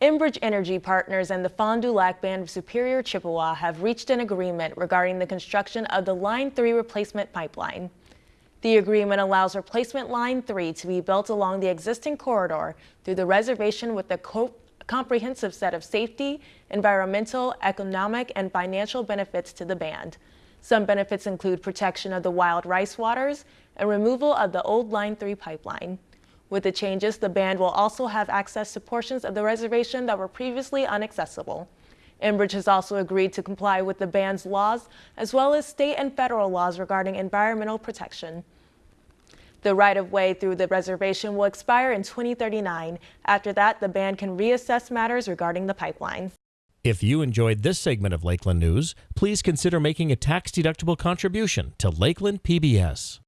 Enbridge Energy Partners and the Fond du Lac Band of Superior Chippewa have reached an agreement regarding the construction of the Line 3 replacement pipeline. The agreement allows replacement Line 3 to be built along the existing corridor through the reservation with a co comprehensive set of safety, environmental, economic, and financial benefits to the band. Some benefits include protection of the wild rice waters and removal of the old Line 3 pipeline. With the changes, the band will also have access to portions of the reservation that were previously inaccessible. Enbridge has also agreed to comply with the band's laws, as well as state and federal laws regarding environmental protection. The right-of-way through the reservation will expire in 2039. After that, the band can reassess matters regarding the pipeline. If you enjoyed this segment of Lakeland News, please consider making a tax-deductible contribution to Lakeland PBS.